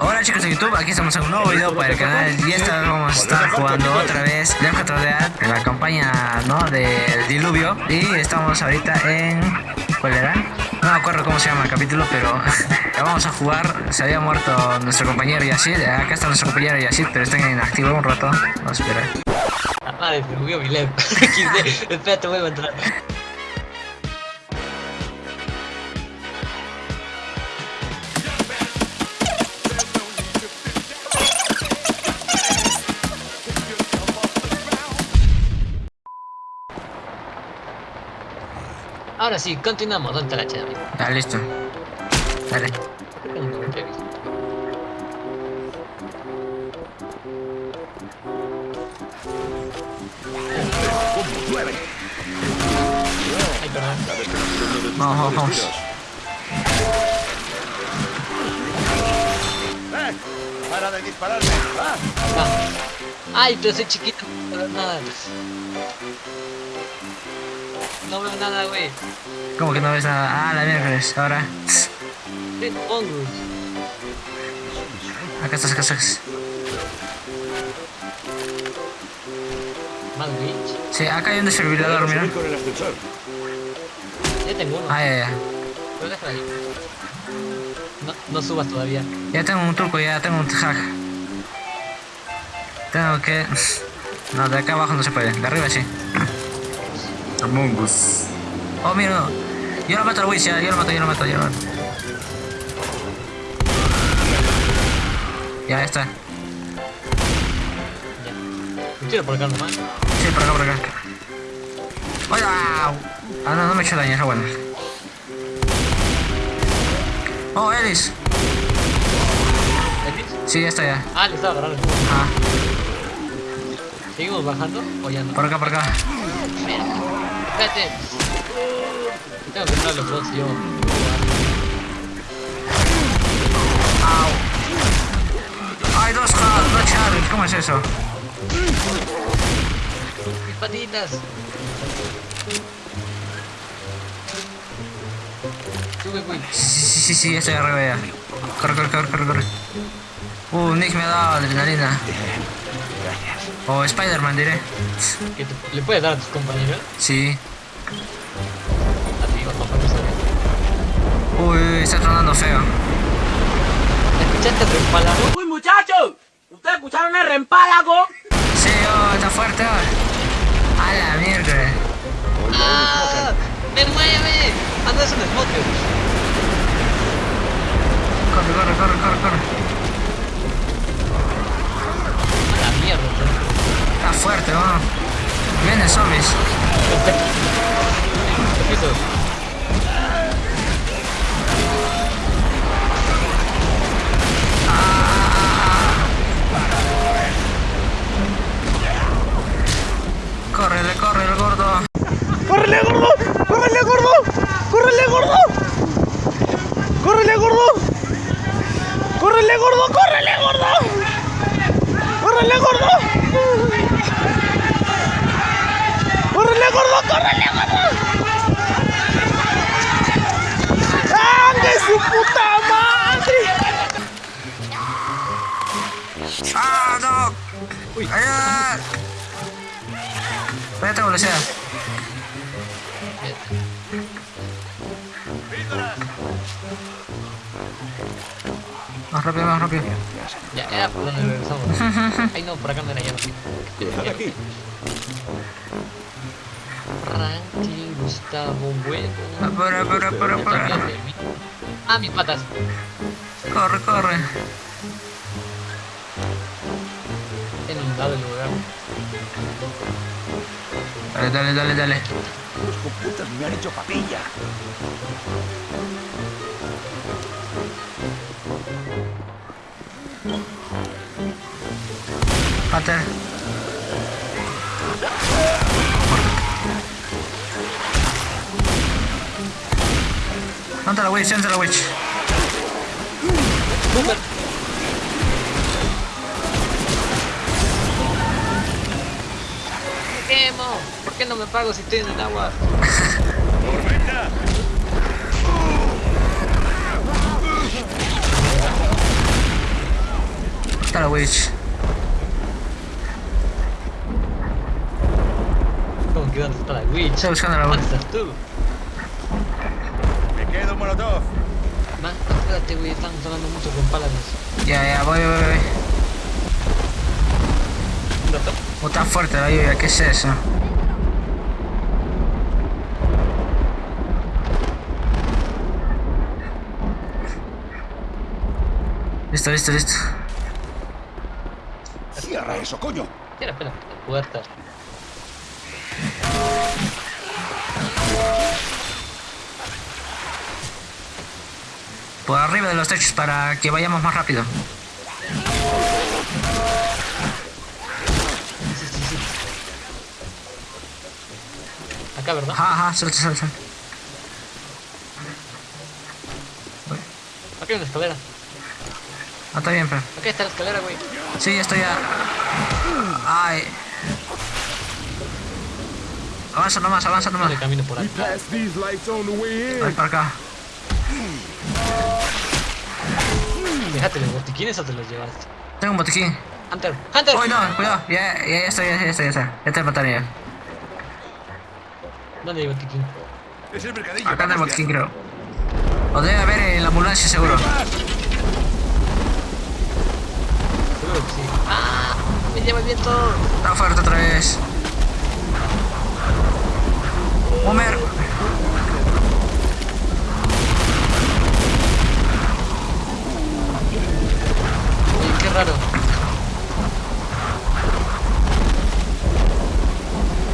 Hola chicos de YouTube, aquí estamos en un nuevo video para el canal y esta vez vamos a estar jugando otra vez Left 4 Dead en la campaña ¿no? del diluvio y estamos ahorita en... ¿cuál era? No me acuerdo cómo se llama el capítulo pero vamos a jugar, se había muerto nuestro compañero Yacid, acá está nuestro compañero Yacid pero está inactivo un rato, vamos a esperar Ah, madre, me mi. XD. Espérate, vuelvo a entrar. Ahora sí, continuamos. ¿Dónde está la chela? Ya listo, dale. Ay, perdón. Vamos, vamos, ¡Eh! ¡Para de dispararme! ¡Ah! Ah. Ay, pero soy chiquito, no veo nada. No veo nada, güey. ¿Cómo que no ves nada? Ah, la miércoles, ahora Red hongos. Acá estás, acá estás Más glitch. Sí, acá hay un desfibrilador, mira Subir con el ascensor. Ya tengo uno. Ah, ya, ya Pero déjalo ahí. No, no subas todavía. Ya tengo un truco, ya tengo un hack. Tengo que... No, de acá abajo no se puede, de arriba sí. Among Us. Oh, mira. no. Yo lo mato al Wiz, ya, yo lo mato, yo lo mato, yo lo mato. Ya está. Ya. Un tiro por acá nomás. Sí, por acá, por acá. ¡Hola! Ah, no, no me he hecho daño, eso bueno. Oh, Ellis. ¿Elvis? Sí, ya está ya. Ah, le estaba agarrando. Ah, ¿Seguimos bajando o ya no? por acá, por acá. Espérate. Tengo que los yo. Hay dos hacks, dos Charles, ¿cómo es eso? Mis patitas. Sube, güey. Sí, sí, sí, sí, estoy arriba ya. Corre, corre, corre, corre, corre. Uh, Nick me ha dado adrenalina. O Spider-Man, diré. ¿Que te- ¿Le puedes dar a tus compañeros? Sí. Uy, está tronando feo. ¿Escuchaste palabra? Uy, muchachos, ¿ustedes escucharon el reempálago? Sí, oh, está fuerte. Oh. A la mierda. ¡Ah! ¡Me mueve! Es un smoker. Corre, corre, corre, corre, corre. A la mierda. Está fuerte, oh. Vienen zombies. Más rápido, más rápido. Ya, era por donde regresamos. Ay, no, por acá no era ya. Aquí. Franklin Gustavo Bueno. Apura, apura, apura, apura. Ah, mis patas. Corre, corre. He inundado el lugar. Dale, dale, dale, dale. Los computas me han hecho papilla. ¿Dónde está la witch? ¿Dónde está la witch? ¡Super! Me quemo. ¿Por qué no me pago si estoy en el agua? ¡Tormenta! está la witch? ¿Cómo que dónde está la witch? Estoy buscando la ¿Dónde witch. estás tú? Me quedo un molotov. Man, espérate, güey, están sonando mucho con paladines. Ya, ya, voy, voy, voy. ¿Dónde está? Oh, está fuerte la lluvia, ¿qué es eso? Listo, listo, listo. Cierra eso, coño. Espera, espera, la puerta. Por arriba de los techos para que vayamos más rápido. Acá, ¿verdad? Ajá, ajá, suelta, suelta. Acá hay una escalera. Ah, está bien, pero. Acá está la escalera, güey. Sí, estoy ya. Ay. Avanza nomás, avanza nomás. Dale camino por acá. Voy para acá. Déjate los botiquines o te los llevaste. Tengo un botiquín. Hunter, Hunter. Uy, no, cuidado. Ya, ya, ya estoy, ya, ya estoy, ya está. Ya te mataron ya. ¿Dónde hay botiquín? Es el mercadillo. Acá en el botiquín, creo. O debe haber en la ambulancia, seguro. Seguro que sí. ¡Ah! Me lleva el viento. Está fuerte otra vez. Homer. Oye, qué raro.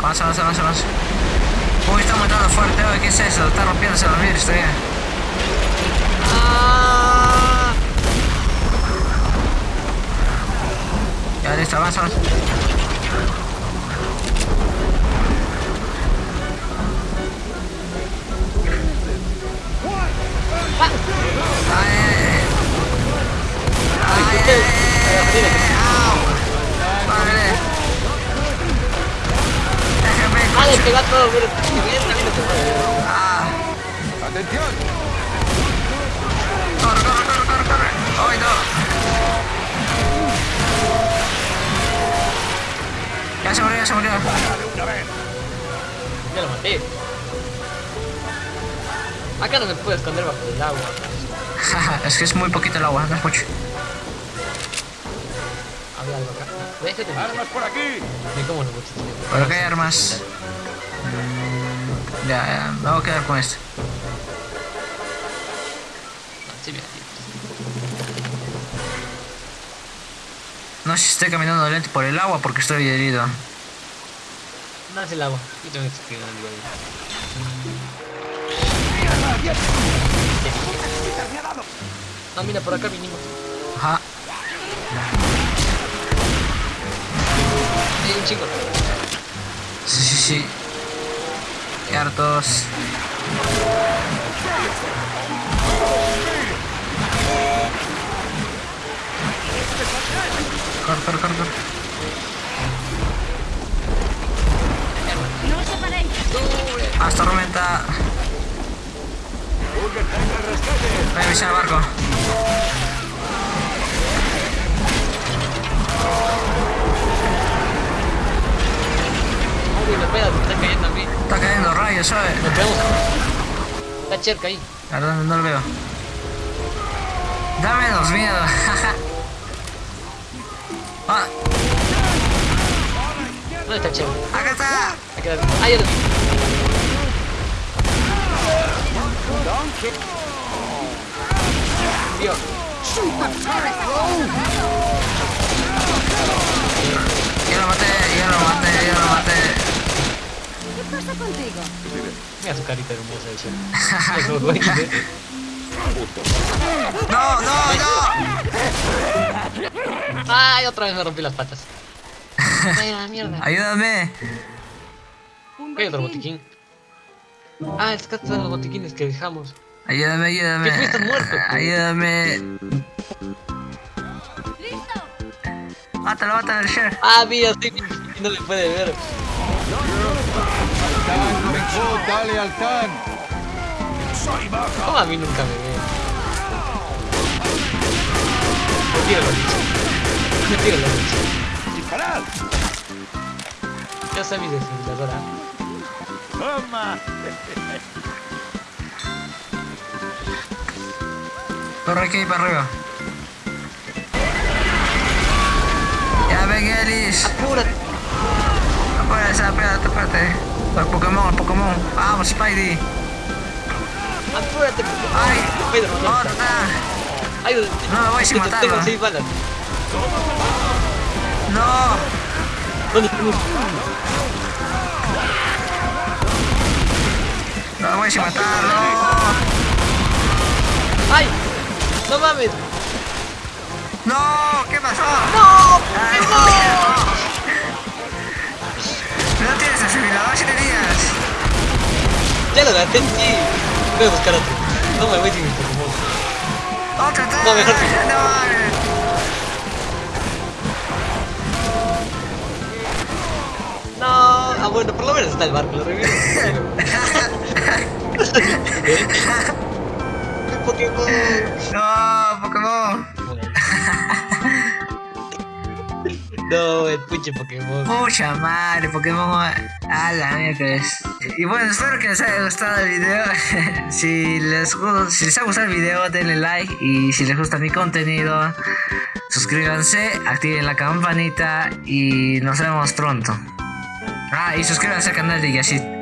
Avanza, avanza, avanza, avanza. Uy, está matando fuerte. Uy, ¿qué es eso? Está rompiéndose los vidrios todavía. ¡Ah! Ya, listo, avanza, avanza. Vale. Déjame, ¡Ah, le pega todo! Que bien, también. Ah, ¡Atención! corre, corre, corre, corre, corre. Ay, no. Ya se murió, ya se murió. Ya lo maté. Acá no me puedo esconder bajo el agua. Jaja, es que es muy poquito el agua, no es mucho. Había algo acá. Déjate. ¡Armas por aquí! Ni cómo lo botiquines. Pero que hay armas. Ya, ya, me voy a quedar con esto. Sí, mira, tío. No sé si estoy caminando lento por el agua porque estoy herido. No es el agua. Yo tengo que escribir algo ahí. No, mira, por acá vinimos. Ajá. Hay un chico. Sí, sí, sí. Qué hartos. Corre, corre, corre, corre. Al barco. Uy, me pega, me está cayendo a mí. Está cayendo rayos, ¿sabes? Nos pegamos. Está cerca ahí. A ver, no lo veo. Da menos miedo. ah, ¿Dónde está el chero? acá está. Aquí está. Ah, ya Dios. Ya lo maté, ya lo maté, ya lo maté. ¿Qué pasa contigo? Mira su carita hermosa. Mira ¿eh? No, no, no. Ay, otra vez me rompí las patas. Ay, la mierda. Ayúdame. Un ¿Qué hay otro botiquín. Ah, es que estos son los botiquines que dejamos. Ayúdame, ayúdame. ¿Qué fuiste muerto, tú? Ayúdame. ¡Listo! Mátalo, mátalo, el sheriff. Ah, mira, sí, no le puede ver. Mejor dale al can. ¡Soy baja! ¿Cómo a mí nunca me ve? Retíralo, dicho. Tiro la leche. ¡Disparad! Ya está mi desfibriladora. ¡Toma! Corre aquí para arriba. Ya ven, Elis. Apúrate. Apúrate, apúrate, apúrate. El Pokémon, el Pokémon. Vamos, Spidey. Apúrate. Ay, Spider-Man, no. otra. Ayúdame. No me voy sin matarlo. Tengo seis balas. No. No me voy sin matarlo. ¡Ay! ¡No mames! No, ¿qué pasó? ¡No! Ay, no. No tienes desfibrilador si tenías. Ya lo gasté, sí. Voy a buscar otro. No me voy sin mi Pokémon. Otra, otra. No, mejor No ah bueno, por lo menos está el barco, lo revivo. No, Pokémon. No, el pinche Pokémon. Mucha madre, Pokémon. A la miércoles. Y bueno, espero que les haya gustado el video. si, les, si les ha gustado el video, denle like. Y si les gusta mi contenido, suscríbanse, activen la campanita. Y nos vemos pronto. Ah, y suscríbanse al canal de Yashit.